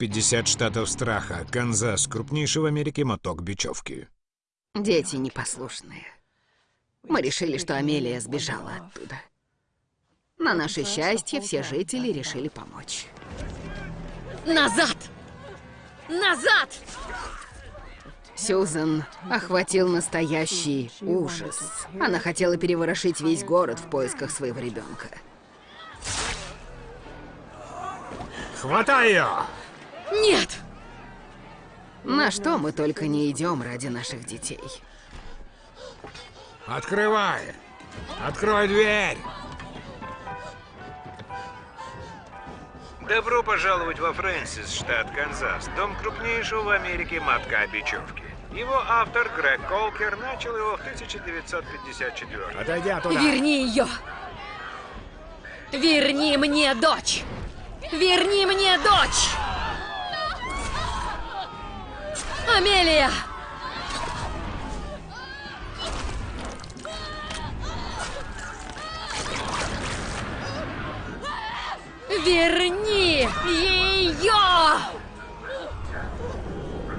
50 штатов страха. Канзас. Крупнейший в Америке моток бечевки. Дети непослушные. Мы решили, что Амелия сбежала оттуда. На наше счастье, все жители решили помочь. Назад! Назад! Сьюзен охватил настоящий ужас. Она хотела переворошить весь город в поисках своего ребенка. Хватай ее! Нет! На что мы только не идем ради наших детей. Открывай! Открой дверь! Добро пожаловать во Фрэнсис, штат Канзас, дом крупнейшего в Америке мотка бечевки. Его автор Грег Колкер начал его в 1954 Отойди оттуда. Верни ее! Верни мне дочь! Верни мне дочь! Амелия! Верни ее!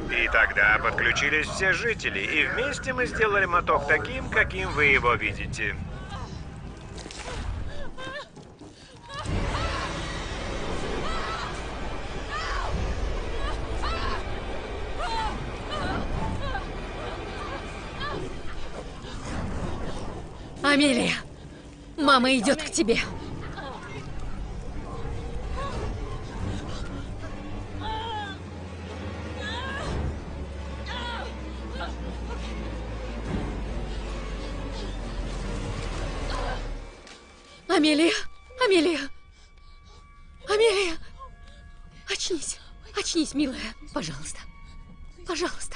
И тогда подключились все жители, и вместе мы сделали моток таким, каким вы его видите. Амелия, мама идет к тебе. Амелия, Амелия, Амелия, очнись, очнись, милая, пожалуйста, пожалуйста.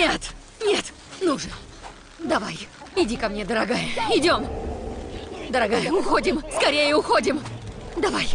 Нет, нет, ну же, давай, иди ко мне, дорогая, идем. Дорогая, уходим, скорее уходим. Давай.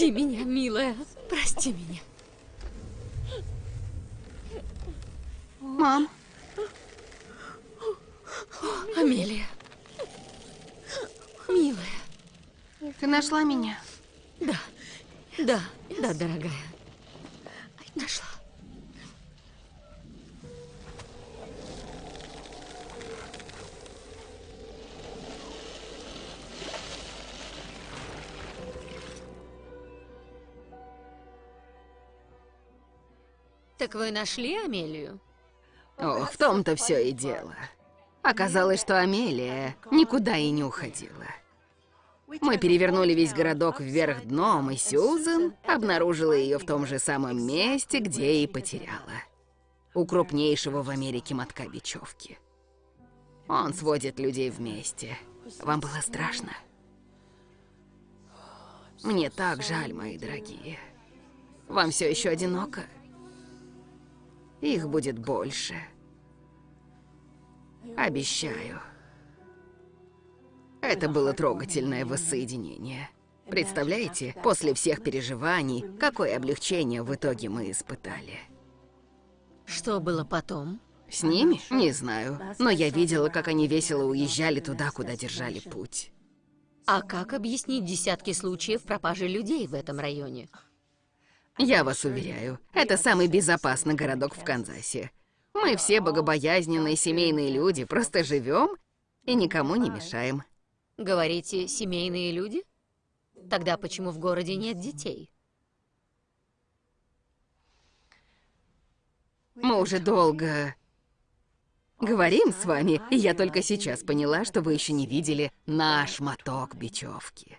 Прости меня, милая, прости меня. Мам, Амелия. Милая. ты нашла меня? Да, да, да, дорогая. Так вы нашли Амелию? О, в том-то все и дело. Оказалось, что Амелия никуда и не уходила. Мы перевернули весь городок вверх дном, и Сьюзен обнаружила ее в том же самом месте, где и потеряла. У крупнейшего в Америке мотка бечевки. Он сводит людей вместе. Вам было страшно? Мне так жаль, мои дорогие. Вам все еще одиноко? Их будет больше. Обещаю. Это было трогательное воссоединение. Представляете, после всех переживаний, какое облегчение в итоге мы испытали. Что было потом? С ними? Не знаю. Но я видела, как они весело уезжали туда, куда держали путь. А как объяснить десятки случаев пропажи людей в этом районе? Я вас уверяю, это самый безопасный городок в Канзасе. Мы все богобоязненные семейные люди, просто живем и никому не мешаем. Говорите, семейные люди? Тогда почему в городе нет детей? Мы уже долго Говорим с вами, и я только сейчас поняла, что вы еще не видели наш моток бечевки.